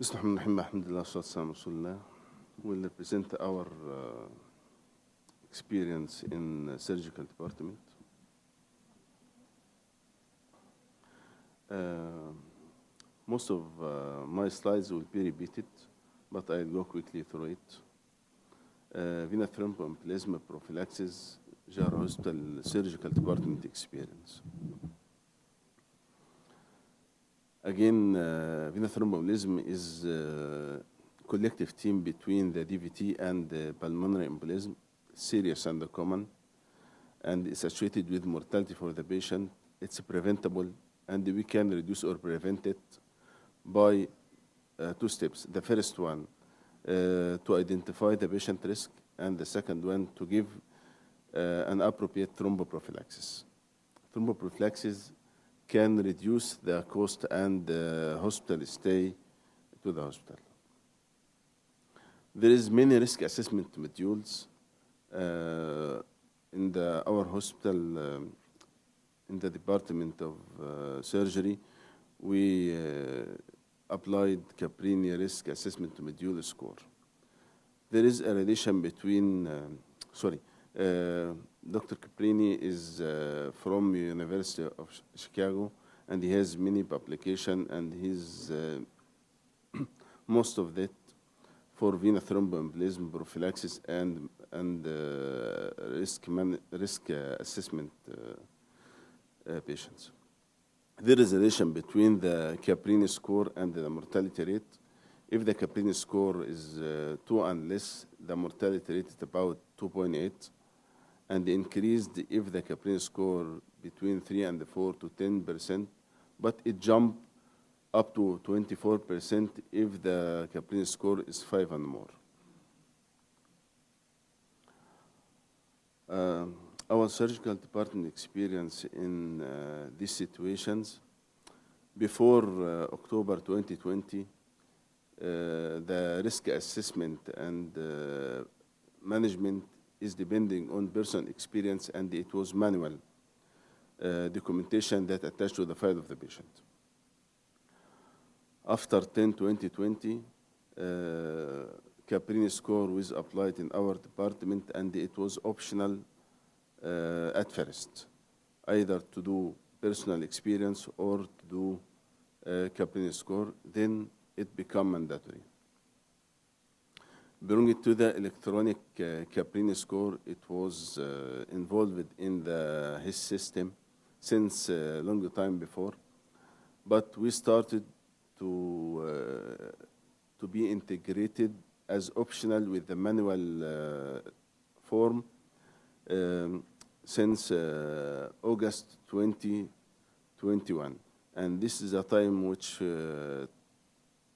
بسم الله الرحمن الرحيم الحمد لله والصلاة والسلام على رسول الله will represent our uh, experience in uh, surgical department. Uh, most of uh, my slides will be repeated, but I'll go quickly through it. Uh, vena thromboembolism prophylaxis, General Hospital Surgical Department experience. Again, uh, venous thromboembolism is a collective team between the DVT and the pulmonary embolism, serious and common, and it's associated with mortality for the patient. It's preventable, and we can reduce or prevent it by uh, two steps. The first one, uh, to identify the patient risk, and the second one, to give uh, an appropriate thromboprophylaxis. Thromboprophylaxis can reduce the cost and the hospital stay to the hospital. There is many risk assessment modules uh, in the, our hospital, um, in the Department of uh, Surgery. We uh, applied Caprini Risk Assessment Module score. There is a relation between, um, sorry, uh, Dr. Caprini is uh, from University of Chicago, and he has many publication, and he's uh, most of that for venous thromboembolism prophylaxis and and uh, risk man, risk uh, assessment uh, uh, patients. There is a relation between the Caprini score and the mortality rate. If the Caprini score is 2 and less, the mortality rate is about 2.8 and increased if the Caprini score between 3 and 4 to 10 percent, but it jumped up to 24 percent if the Caprini score is 5 and more. Uh, our surgical department experience in uh, these situations before uh, October 2020, uh, the risk assessment and uh, management is depending on person experience and it was manual uh, documentation that attached to the file of the patient. After 10 2020, uh, Caprini score was applied in our department and it was optional uh, at first, either to do personal experience or to do uh, Caprini score, then it became mandatory. Belonging to the electronic uh, Caprini score, it was uh, involved in the HIS system since a long time before, but we started to uh, to be integrated as optional with the manual uh, form um, since uh, August 2021, and this is a time which uh,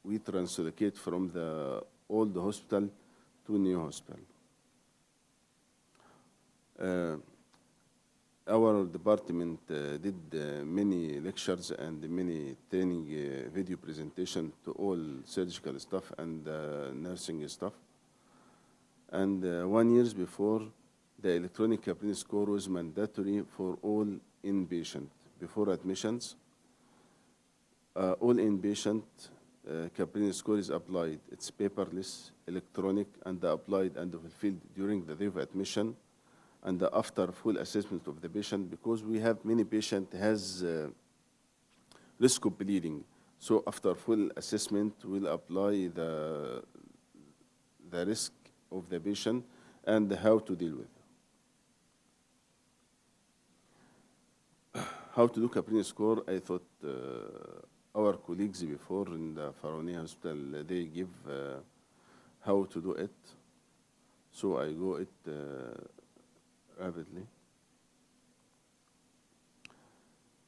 we translocate from the old hospital to new hospital. Uh, our department uh, did uh, many lectures and many training uh, video presentation to all surgical staff and uh, nursing staff. And uh, one years before, the electronic Caprini score was mandatory for all inpatient before admissions. All inpatient uh, Caprini score is applied. It's paperless, electronic, and applied and fulfilled during the day of admission and after full assessment of the patient because we have many patient has uh, risk of bleeding. So after full assessment, we'll apply the, the risk of the patient and how to deal with. it. How to do Caprini score, I thought uh, our colleagues before in the Farwaniya Hospital, they give uh, how to do it. So I go it uh, rapidly.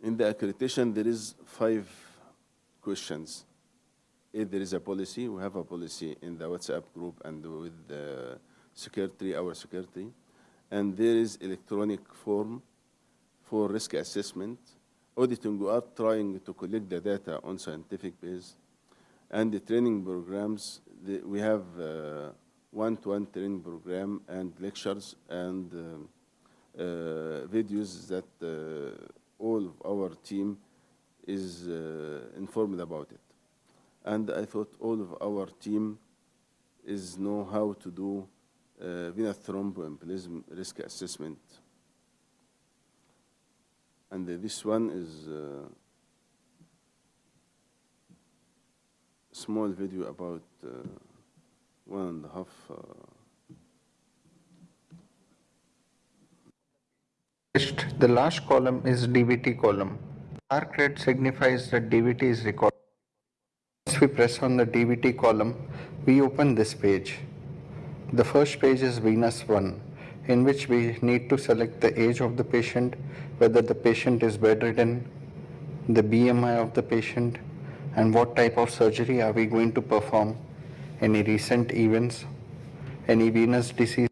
In the accreditation, there is five questions. If there is a policy, we have a policy in the WhatsApp group and with the secretary, our secretary, and there is electronic form for risk assessment. Auditing, we are trying to collect the data on scientific base, and the training programs, the, we have uh, one-to-one training program and lectures and um, uh, videos that uh, all of our team is uh, informed about it. And I thought all of our team is know how to do uh, venous thromboembolism risk assessment. And this one is uh, small video about uh, one and a half. Uh, The last column is DVT column. Dark red signifies that DVT is recorded. Once we press on the DVT column, we open this page. The first page is Venus 1, in which we need to select the age of the patient, whether the patient is bedridden, the BMI of the patient, and what type of surgery are we going to perform, any recent events, any venous disease,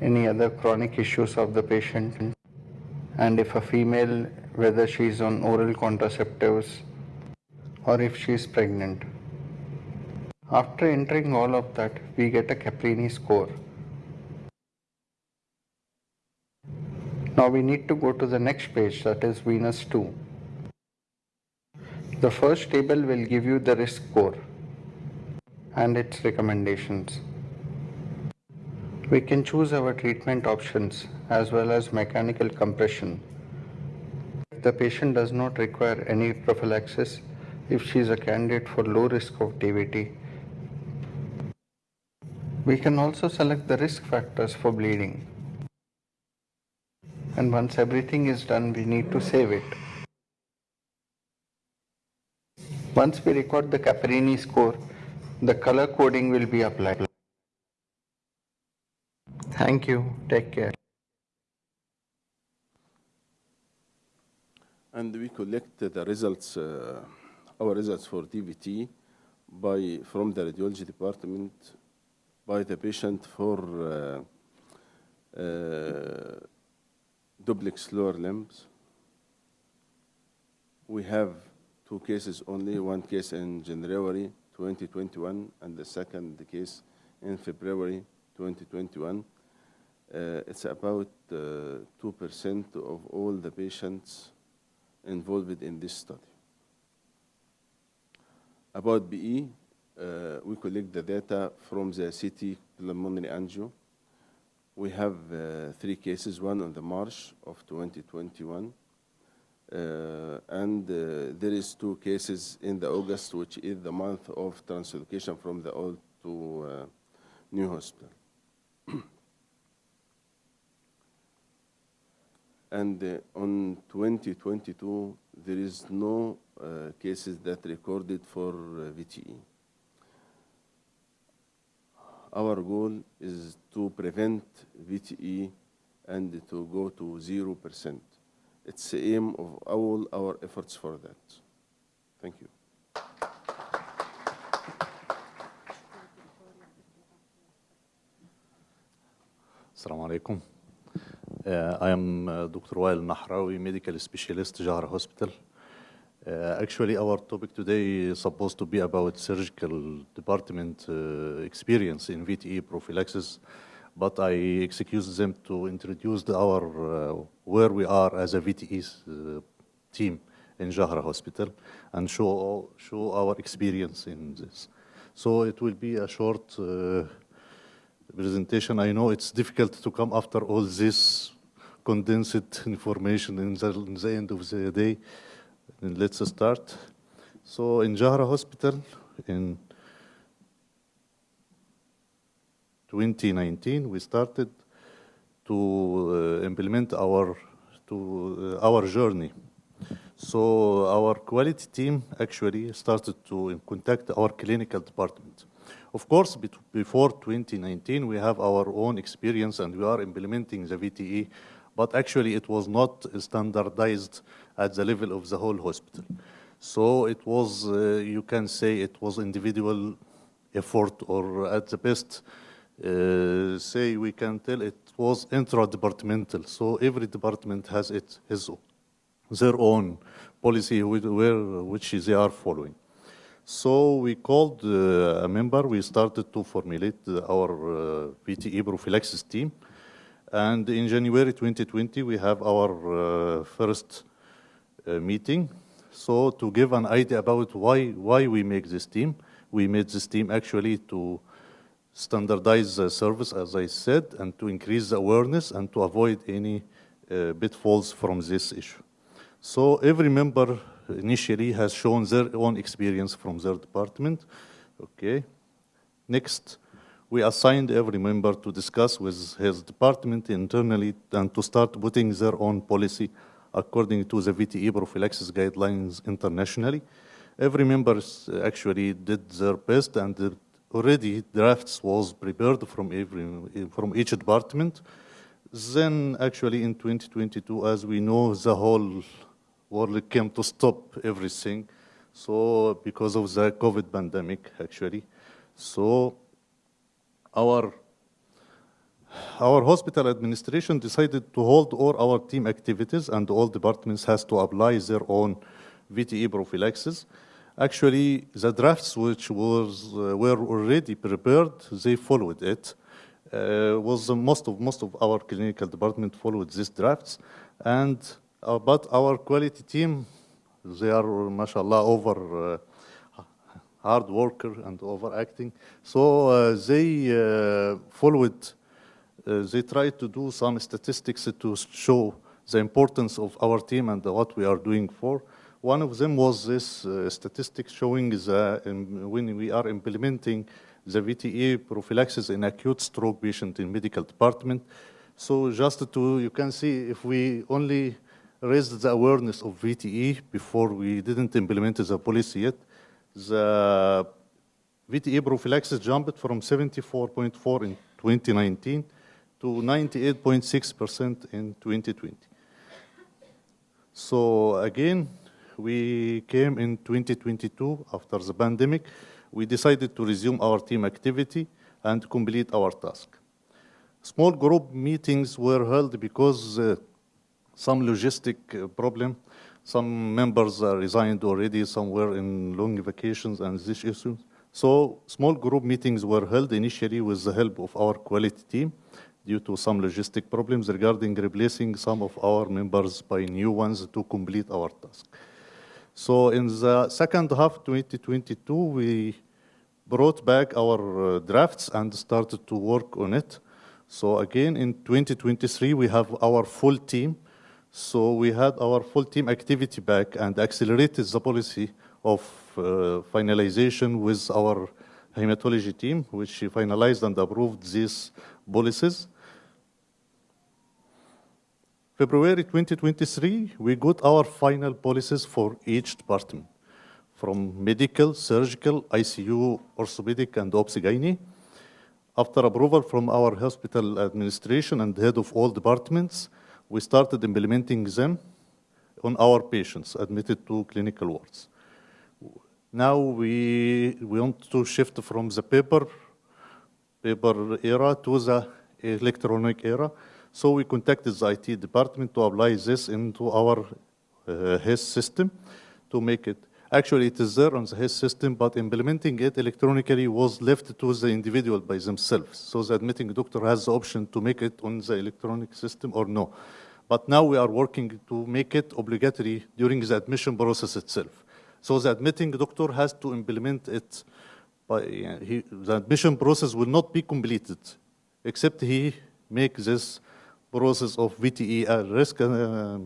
any other chronic issues of the patient, and if a female, whether she is on oral contraceptives or if she is pregnant. After entering all of that, we get a Caprini score. Now we need to go to the next page, that is Venus 2. The first table will give you the risk score and its recommendations. We can choose our treatment options as well as mechanical compression. If the patient does not require any prophylaxis, if she is a candidate for low risk of DVT, we can also select the risk factors for bleeding. And once everything is done, we need to save it. Once we record the Caprini score, the color coding will be applied. Thank you. Take care. And we collect the results, uh, our results for DVT by, from the radiology department by the patient for uh, uh, duplex lower limbs. We have two cases only, one case in January 2021 and the second case in February 2021. Uh, it's about 2% of all the patients involved in this study. About PE, uh, we collect the data from the CT pulmonary angio. We have uh, three cases, one on the March of 2021, uh, and uh, there is two cases in the August, which is the month of translocation from the old to uh, new hospital. and uh, on 2022, there is no uh, cases that recorded for uh, VTE. Our goal is to prevent VTE and to go to 0%. It's the aim of all our efforts for that. Thank you. Assalamu alaikum. Uh, I am uh, Dr. Wael Nahrawi, medical specialist, Jahra Hospital. Uh, actually, our topic today is supposed to be about surgical department uh, experience in VTE prophylaxis, but I excuse them to introduce our uh, where we are as a VTE uh, team in Jahra Hospital and show show our experience in this. So it will be a short uh, presentation. I know it's difficult to come after all this condensed information in the, in the end of the day. And let's start. So in Jahra Hospital in 2019, we started to uh, implement our to uh, our journey. So our quality team actually started to contact our clinical department. Of course, before 2019, we have our own experience and we are implementing the VTE, but actually it was not standardized at the level of the whole hospital. So it was, uh, you can say it was individual effort or at the best, uh, say we can tell it was intra-departmental. So every department has it, his, their own policy where, which they are following. So we called uh, a member, we started to formulate our uh, VTE prophylaxis team. And in January 2020, we have our uh, first meeting. So to give an idea about why, why we make this team, we made this team actually to standardize the service, as I said, and to increase the awareness and to avoid any uh, pitfalls from this issue. So every member initially has shown their own experience from their department. Okay. Next, we assigned every member to discuss with his department internally and to start putting their own policy according to the VTE prophylaxis guidelines internationally. Every member actually did their best and already drafts was prepared from every from each department. Then actually in 2022, as we know, the whole world came to stop everything. So because of the COVID pandemic, actually. So our our hospital administration decided to hold all our team activities and all departments has to apply their own VTE prophylaxis. Actually, the drafts which was, uh, were already prepared, they followed it. Uh, was most of most of our clinical department followed these drafts, and uh, but our quality team, they are mashallah over uh, hard worker and overacting, so uh, they uh, followed. Uh, they tried to do some statistics to show the importance of our team and what we are doing for. One of them was this uh, statistic showing that um, when we are implementing the VTE prophylaxis in acute stroke patient in medical department. So just to, you can see if we only raised the awareness of VTE before we didn't implement the policy yet, the VTE prophylaxis jumped from 74.4 in 2019 to 98.6% in 2020. So again, we came in 2022 after the pandemic. We decided to resume our team activity and complete our task. Small group meetings were held because uh, some logistic uh, problem, some members uh, resigned already, some were in long vacations and these issues. So small group meetings were held initially with the help of our quality team due to some logistic problems regarding replacing some of our members by new ones to complete our task. So in the second half 2022, we brought back our uh, drafts and started to work on it. So again, in 2023, we have our full team. So we had our full team activity back and accelerated the policy of uh, finalization with our hematology team, which finalized and approved these policies. February 2023, we got our final policies for each department, from medical, surgical, ICU, orthopedic, and OBS-GYN. After approval from our hospital administration and head of all departments, we started implementing them on our patients admitted to clinical wards. Now we, we want to shift from the paper, paper era to the electronic era. So we contacted the IT department to apply this into our uh, HIS system to make it. Actually, it is there on the HIS system, but implementing it electronically was left to the individual by themselves. So the admitting doctor has the option to make it on the electronic system or no. But now we are working to make it obligatory during the admission process itself. So the admitting doctor has to implement it. By, uh, he, the admission process will not be completed except he make this process of VTE uh, risk uh,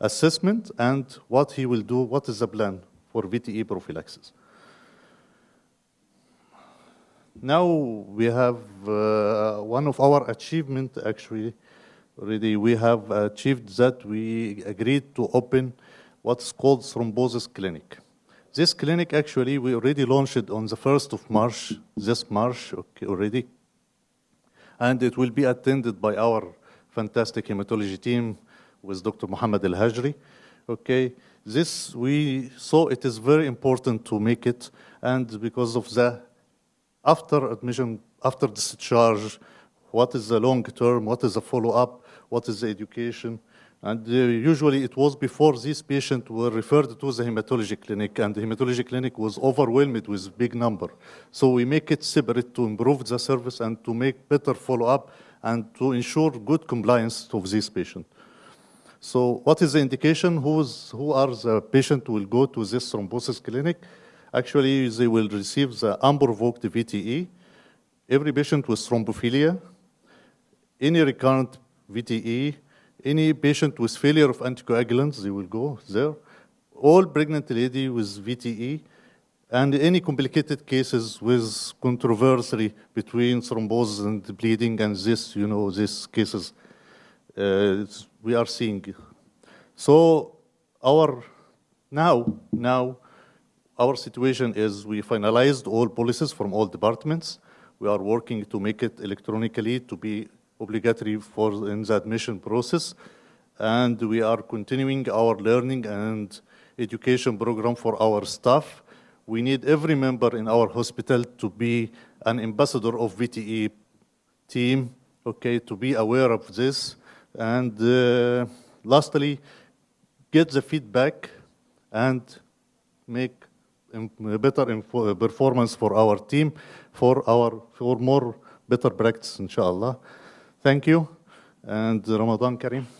assessment and what he will do, what is the plan for VTE prophylaxis. Now we have uh, one of our achievement actually already we have achieved that we agreed to open what's called thrombosis clinic. This clinic actually we already launched it on the 1st of March, this March okay, already. And it will be attended by our fantastic hematology team with Dr. Muhammad Al Hajri. Okay, this we saw it is very important to make it, and because of the after admission, after discharge, what is the long term, what is the follow up, what is the education, and uh, usually it was before these patients were referred to the hematology clinic, and the hematology clinic was overwhelmed with big number. So we make it separate to improve the service and to make better follow up and to ensure good compliance of these patients. So what is the indication? Who's, who are the patient who will go to this thrombosis clinic? Actually, they will receive the unprovoked VTE. Every patient with thrombophilia, any recurrent VTE, any patient with failure of anticoagulants, they will go there. All pregnant lady with VTE, and any complicated cases with controversy between thrombosis and bleeding, and this, you know, these cases uh, we are seeing. So our now now our situation is we finalized all policies from all departments. We are working to make it electronically to be obligatory for in the admission process, and we are continuing our learning and education program for our staff. We need every member in our hospital to be an ambassador of VTE team, okay, to be aware of this. And uh, lastly, get the feedback and make better performance for our team, for our for more better practice, inshallah. Thank you, and Ramadan Kareem.